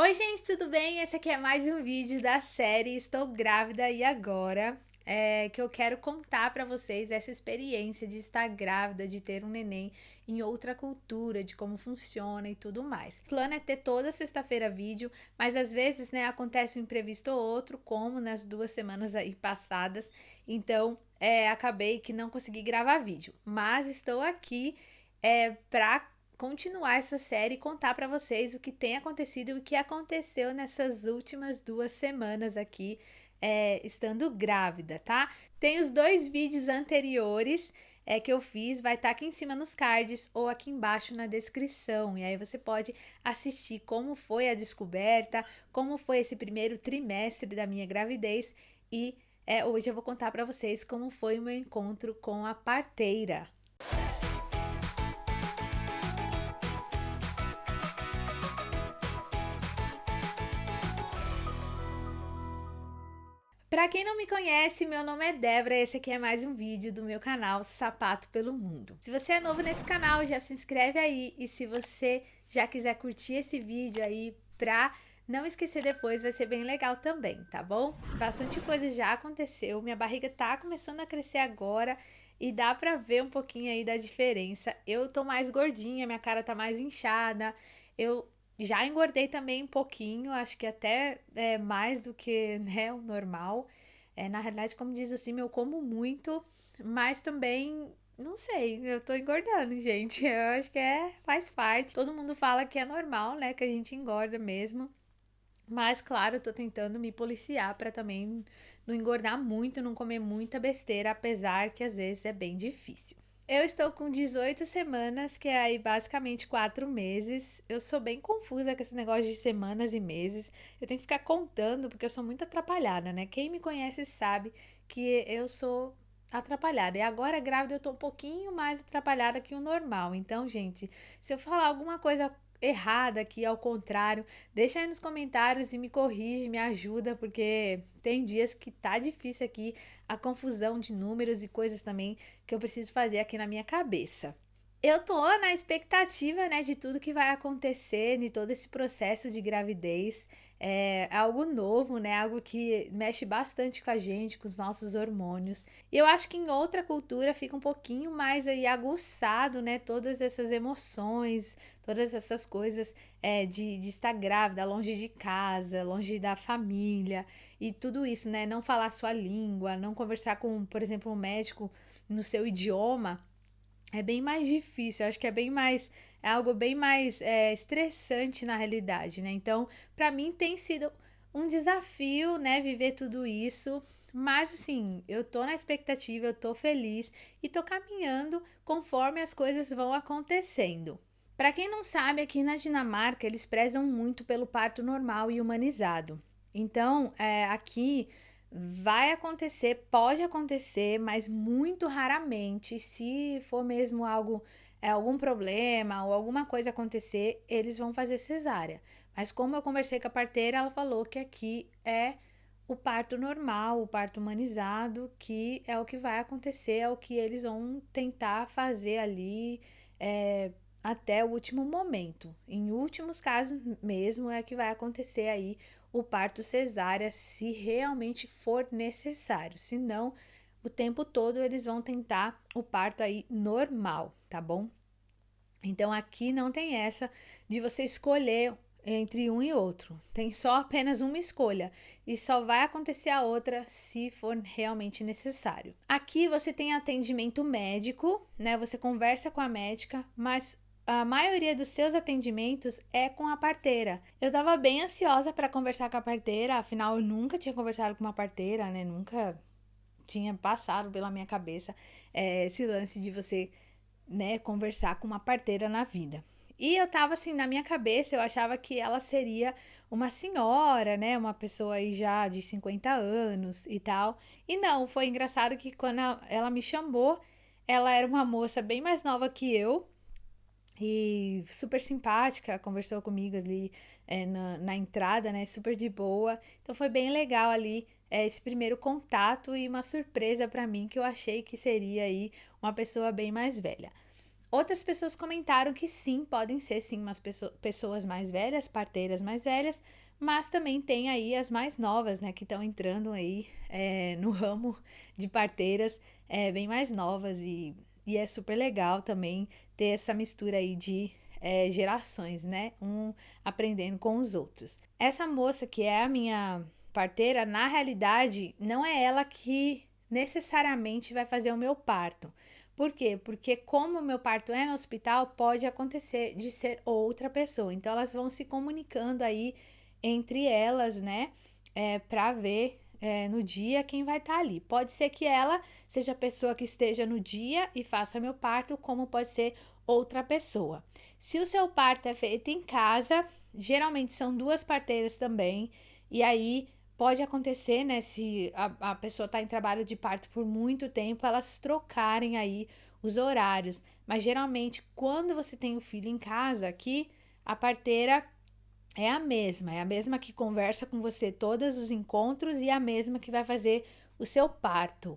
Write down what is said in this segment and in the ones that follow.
Oi gente, tudo bem? Esse aqui é mais um vídeo da série Estou Grávida e Agora, é, que eu quero contar para vocês essa experiência de estar grávida, de ter um neném em outra cultura, de como funciona e tudo mais. O plano é ter toda sexta-feira vídeo, mas às vezes, né, acontece um imprevisto ou outro, como nas duas semanas aí passadas, então é, acabei que não consegui gravar vídeo, mas estou aqui é, para continuar essa série e contar para vocês o que tem acontecido e o que aconteceu nessas últimas duas semanas aqui, é, estando grávida, tá? Tem os dois vídeos anteriores é, que eu fiz, vai estar tá aqui em cima nos cards ou aqui embaixo na descrição. E aí você pode assistir como foi a descoberta, como foi esse primeiro trimestre da minha gravidez e é, hoje eu vou contar para vocês como foi o meu encontro com a parteira. Para quem não me conhece, meu nome é Débora e esse aqui é mais um vídeo do meu canal Sapato pelo Mundo. Se você é novo nesse canal, já se inscreve aí e se você já quiser curtir esse vídeo aí pra não esquecer depois, vai ser bem legal também, tá bom? Bastante coisa já aconteceu, minha barriga tá começando a crescer agora e dá pra ver um pouquinho aí da diferença. Eu tô mais gordinha, minha cara tá mais inchada, eu já engordei também um pouquinho, acho que até é, mais do que né, o normal. É, na realidade, como diz o Sim, eu como muito, mas também, não sei, eu tô engordando, gente. Eu acho que é, faz parte. Todo mundo fala que é normal, né, que a gente engorda mesmo. Mas, claro, eu tô tentando me policiar para também não engordar muito, não comer muita besteira, apesar que às vezes é bem difícil. Eu estou com 18 semanas, que é aí basicamente 4 meses. Eu sou bem confusa com esse negócio de semanas e meses. Eu tenho que ficar contando porque eu sou muito atrapalhada, né? Quem me conhece sabe que eu sou atrapalhada. E agora grávida eu tô um pouquinho mais atrapalhada que o normal. Então, gente, se eu falar alguma coisa errada aqui, ao contrário, deixa aí nos comentários e me corrige, me ajuda, porque tem dias que tá difícil aqui a confusão de números e coisas também que eu preciso fazer aqui na minha cabeça. Eu tô na expectativa, né, de tudo que vai acontecer, de todo esse processo de gravidez. É algo novo, né, algo que mexe bastante com a gente, com os nossos hormônios. E eu acho que em outra cultura fica um pouquinho mais aí aguçado, né, todas essas emoções, todas essas coisas é, de, de estar grávida, longe de casa, longe da família. E tudo isso, né, não falar sua língua, não conversar com, por exemplo, um médico no seu idioma é bem mais difícil, acho que é bem mais, é algo bem mais é, estressante na realidade, né? Então, para mim tem sido um desafio, né, viver tudo isso, mas assim, eu tô na expectativa, eu tô feliz e tô caminhando conforme as coisas vão acontecendo. Para quem não sabe, aqui na Dinamarca eles prezam muito pelo parto normal e humanizado. Então, é, aqui Vai acontecer, pode acontecer, mas muito raramente, se for mesmo algo, é, algum problema ou alguma coisa acontecer, eles vão fazer cesárea. Mas como eu conversei com a parteira, ela falou que aqui é o parto normal, o parto humanizado, que é o que vai acontecer, é o que eles vão tentar fazer ali é, até o último momento. Em últimos casos mesmo é que vai acontecer aí o parto cesárea se realmente for necessário. Se não, o tempo todo eles vão tentar o parto aí normal, tá bom? Então aqui não tem essa de você escolher entre um e outro. Tem só apenas uma escolha e só vai acontecer a outra se for realmente necessário. Aqui você tem atendimento médico, né? Você conversa com a médica, mas a maioria dos seus atendimentos é com a parteira. Eu tava bem ansiosa para conversar com a parteira, afinal eu nunca tinha conversado com uma parteira, né? Nunca tinha passado pela minha cabeça é, esse lance de você, né, conversar com uma parteira na vida. E eu tava assim, na minha cabeça, eu achava que ela seria uma senhora, né? Uma pessoa aí já de 50 anos e tal. E não, foi engraçado que quando ela me chamou, ela era uma moça bem mais nova que eu, e super simpática, conversou comigo ali é, na, na, entrada, né? Super de boa. Então foi bem legal ali é, esse primeiro contato e uma surpresa para mim que eu achei que seria aí uma pessoa bem mais velha. Outras pessoas comentaram que sim, podem ser sim umas pessoas mais velhas, parteiras mais velhas, mas também tem aí as mais novas, né, que estão entrando aí é, no ramo de parteiras é, bem mais novas e, e é super legal também ter essa mistura aí de é, gerações, né, um aprendendo com os outros. Essa moça que é a minha parteira, na realidade, não é ela que necessariamente vai fazer o meu parto. Por quê? Porque como o meu parto é no hospital, pode acontecer de ser outra pessoa. Então elas vão se comunicando aí entre elas, né? É, para ver é, no dia quem vai estar tá ali. Pode ser que ela seja a pessoa que esteja no dia e faça meu parto, como pode ser outra pessoa. Se o seu parto é feito em casa, geralmente são duas parteiras também, e aí pode acontecer, né, se a, a pessoa está em trabalho de parto por muito tempo, elas trocarem aí os horários. Mas geralmente, quando você tem o filho em casa aqui, a parteira é a mesma, é a mesma que conversa com você todos os encontros e a mesma que vai fazer o seu parto.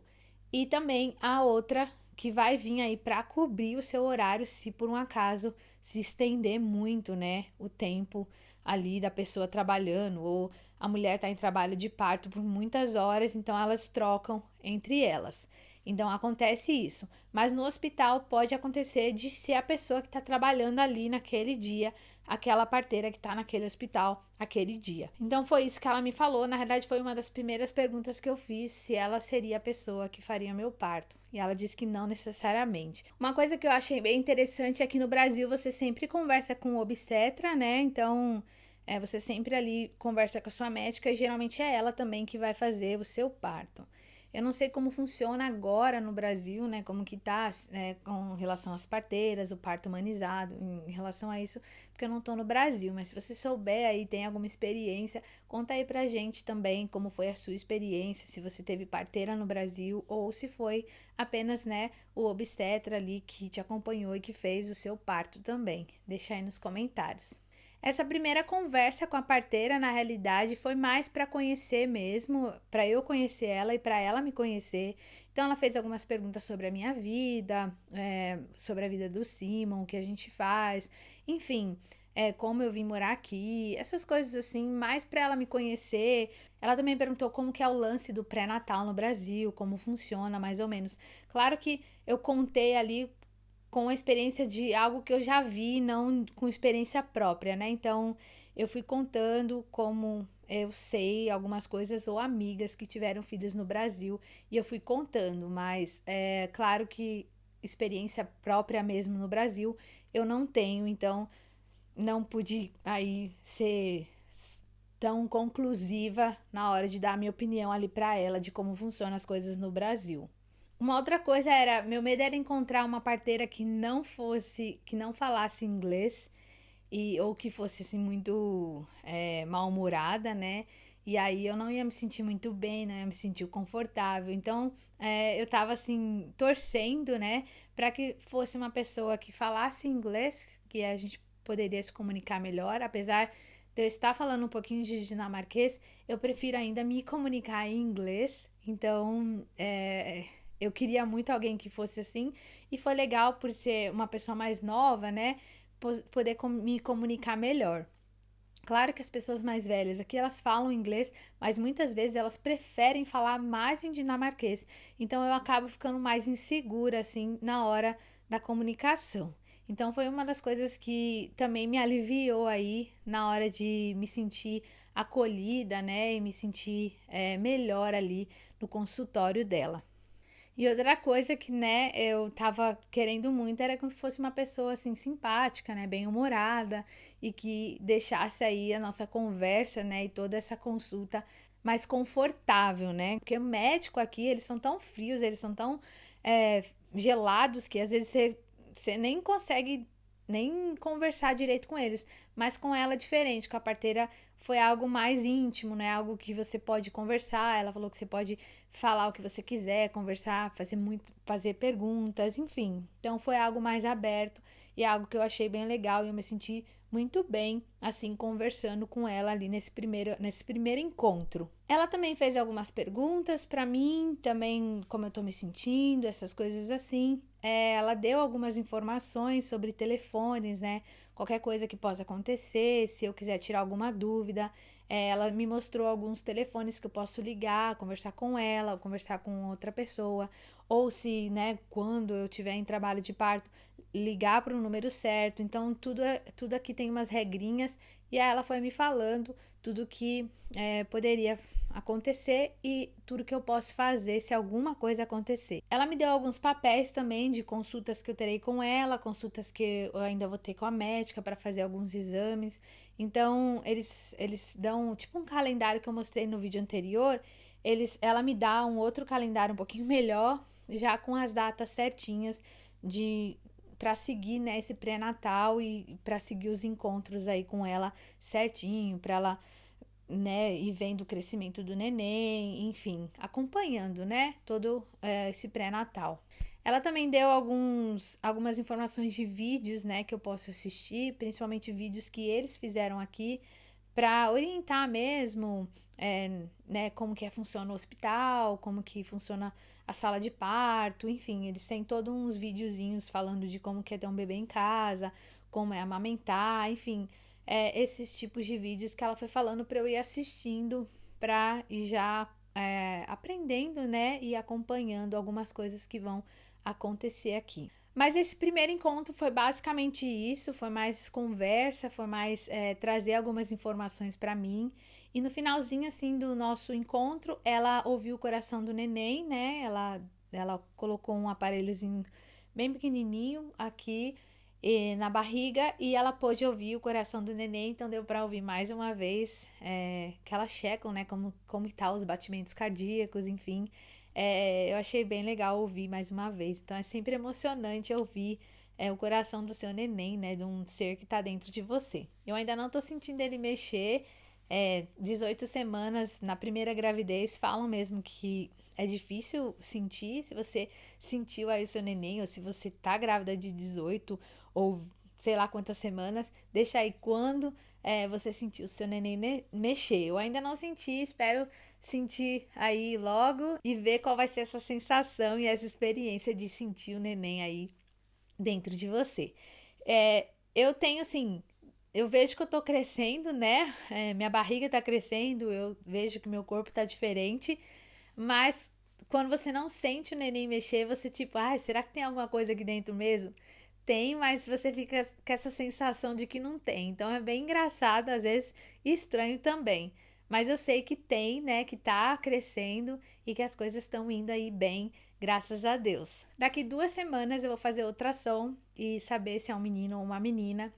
E também a outra que vai vir aí para cobrir o seu horário se por um acaso se estender muito, né, o tempo ali da pessoa trabalhando ou a mulher está em trabalho de parto por muitas horas, então elas trocam entre elas. Então acontece isso. Mas no hospital pode acontecer de ser a pessoa que está trabalhando ali naquele dia, aquela parteira que está naquele hospital aquele dia. Então foi isso que ela me falou. Na verdade, foi uma das primeiras perguntas que eu fiz se ela seria a pessoa que faria meu parto. E ela disse que não necessariamente. Uma coisa que eu achei bem interessante é que no Brasil você sempre conversa com o obstetra, né? Então é, você sempre ali conversa com a sua médica e geralmente é ela também que vai fazer o seu parto. Eu não sei como funciona agora no Brasil, né? Como que tá né, com relação às parteiras, o parto humanizado, em relação a isso, porque eu não tô no Brasil. Mas se você souber aí, tem alguma experiência, conta aí pra gente também como foi a sua experiência, se você teve parteira no Brasil ou se foi apenas, né, o obstetra ali que te acompanhou e que fez o seu parto também. Deixa aí nos comentários. Essa primeira conversa com a parteira, na realidade, foi mais para conhecer mesmo, para eu conhecer ela e para ela me conhecer. Então, ela fez algumas perguntas sobre a minha vida, é, sobre a vida do Simon, o que a gente faz, enfim, é, como eu vim morar aqui, essas coisas assim, mais para ela me conhecer. Ela também perguntou como que é o lance do pré-natal no Brasil, como funciona mais ou menos. Claro que eu contei ali com a experiência de algo que eu já vi, não com experiência própria, né? Então, eu fui contando como eu sei algumas coisas ou amigas que tiveram filhos no Brasil e eu fui contando, mas é claro que experiência própria mesmo no Brasil eu não tenho, então não pude aí ser tão conclusiva na hora de dar a minha opinião ali para ela de como funcionam as coisas no Brasil. Uma outra coisa era, meu medo era encontrar uma parteira que não fosse, que não falasse inglês e ou que fosse assim muito é, mal-humorada, né? E aí eu não ia me sentir muito bem, não ia me sentir confortável. Então é, eu tava assim torcendo, né, para que fosse uma pessoa que falasse inglês, que a gente poderia se comunicar melhor, apesar de eu estar falando um pouquinho de dinamarquês, eu prefiro ainda me comunicar em inglês. Então, é, eu queria muito alguém que fosse assim. E foi legal por ser uma pessoa mais nova, né? Poder me comunicar melhor. Claro que as pessoas mais velhas aqui elas falam inglês, mas muitas vezes elas preferem falar mais em dinamarquês. Então eu acabo ficando mais insegura assim na hora da comunicação. Então foi uma das coisas que também me aliviou aí na hora de me sentir acolhida, né, e me sentir é, melhor ali no consultório dela. E outra coisa que, né, eu tava querendo muito era que fosse uma pessoa, assim, simpática, né, bem-humorada e que deixasse aí a nossa conversa, né, e toda essa consulta mais confortável, né? Porque o médico aqui, eles são tão frios, eles são tão é, gelados que às vezes você, você nem consegue nem conversar direito com eles, mas com ela diferente, com a parteira foi algo mais íntimo, né? Algo que você pode conversar. Ela falou que você pode falar o que você quiser, conversar, fazer muito, fazer perguntas, enfim. Então foi algo mais aberto e algo que eu achei bem legal e eu me senti muito bem assim conversando com ela ali nesse primeiro nesse primeiro encontro. Ela também fez algumas perguntas para mim, também como eu tô me sentindo, essas coisas assim. é, ela deu algumas informações sobre telefones, né? Qualquer coisa que possa acontecer, se eu quiser tirar alguma dúvida. É, ela me mostrou alguns telefones que eu posso ligar, conversar com ela, ou conversar com outra pessoa, ou se, né, quando eu tiver em trabalho de parto, ligar para o número certo. Então, tudo, é, tudo aqui tem umas regrinhas e aí ela foi me falando tudo que é, poderia acontecer e tudo que eu posso fazer se alguma coisa acontecer. Ela me deu alguns papéis também de consultas que eu terei com ela, consultas que eu ainda vou ter com a médica para fazer alguns exames. Então, eles, eles dão tipo um calendário que eu mostrei no vídeo anterior. Eles, ela me dá um outro calendário um pouquinho melhor, já com as datas certinhas de para seguir né, esse pré-natal e para seguir os encontros aí com ela certinho, para ela né, ir vendo o crescimento do neném, enfim, acompanhando, né, todo é, esse pré-natal. Ela também deu alguns, algumas informações de vídeos, né, que eu posso assistir, principalmente vídeos que eles fizeram aqui, para orientar mesmo, é, né, como que é, funciona o hospital, como que funciona a sala de parto, enfim, eles têm todos uns videozinhos falando de como que é ter um bebê em casa, como é amamentar, enfim, é, esses tipos de vídeos que ela foi falando para eu ir assistindo para ir já é, aprendendo, né, e acompanhando algumas coisas que vão acontecer aqui. Mas esse primeiro encontro foi basicamente isso, foi mais conversa, foi mais é, trazer algumas informações para mim. E no finalzinho, assim, do nosso encontro, ela ouviu o coração do neném, né? Ela, ela colocou um aparelhozinho bem pequenininho aqui e, na barriga e ela pôde ouvir o coração do neném, então deu para ouvir mais uma vez é, que elas checam, né? Como, como tá os batimentos cardíacos, enfim. É, eu achei bem legal ouvir mais uma vez. Então é sempre emocionante ouvir é, o coração do seu neném, né? De um ser que está dentro de você. Eu ainda não estou sentindo ele mexer. É, 18 semanas na primeira gravidez falam mesmo que é difícil sentir. Se você sentiu aí o seu neném, ou se você tá grávida de 18 ou sei lá quantas semanas, deixa aí quando é, você sentiu o seu neném mexer. Eu ainda não senti, espero sentir aí logo e ver qual vai ser essa sensação e essa experiência de sentir o neném aí dentro de você. É, eu tenho assim, eu vejo que eu tô crescendo, né? É, minha barriga tá crescendo, eu vejo que meu corpo tá diferente, mas quando você não sente o neném mexer, você tipo, ai, ah, será que tem alguma coisa aqui dentro mesmo? Tem, mas você fica com essa sensação de que não tem. Então é bem engraçado, às vezes estranho também. Mas eu sei que tem, né, que tá crescendo e que as coisas estão indo aí bem, graças a Deus. Daqui duas semanas eu vou fazer ultrassom e saber se é um menino ou uma menina.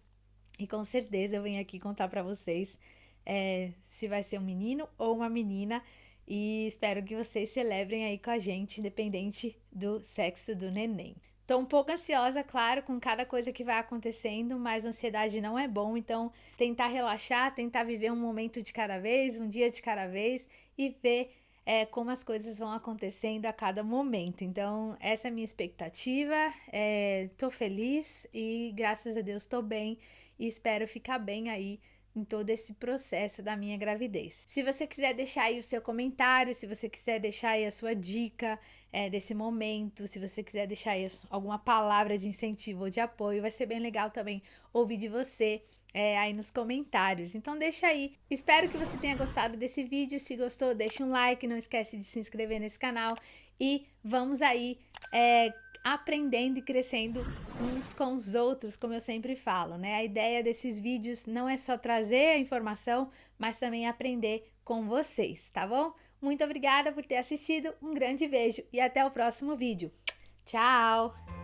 E com certeza eu venho aqui contar para vocês é, se vai ser um menino ou uma menina. E espero que vocês celebrem aí com a gente, independente do sexo do neném. Tô um pouco ansiosa, claro, com cada coisa que vai acontecendo, mas ansiedade não é bom, então tentar relaxar, tentar viver um momento de cada vez, um dia de cada vez e ver é, como as coisas vão acontecendo a cada momento. Então, essa é a minha expectativa. É, tô feliz e graças a Deus tô bem e espero ficar bem aí em todo esse processo da minha gravidez. Se você quiser deixar aí o seu comentário, se você quiser deixar aí a sua dica é, desse momento, se você quiser deixar aí alguma palavra de incentivo ou de apoio, vai ser bem legal também ouvir de você é, aí nos comentários. Então deixa aí. Espero que você tenha gostado desse vídeo. Se gostou, deixa um like, não esquece de se inscrever nesse canal e vamos aí é, aprendendo e crescendo uns com os outros, como eu sempre falo, né? A ideia desses vídeos não é só trazer a informação, mas também aprender com vocês, tá bom? Muito obrigada por ter assistido, um grande beijo e até o próximo vídeo. Tchau!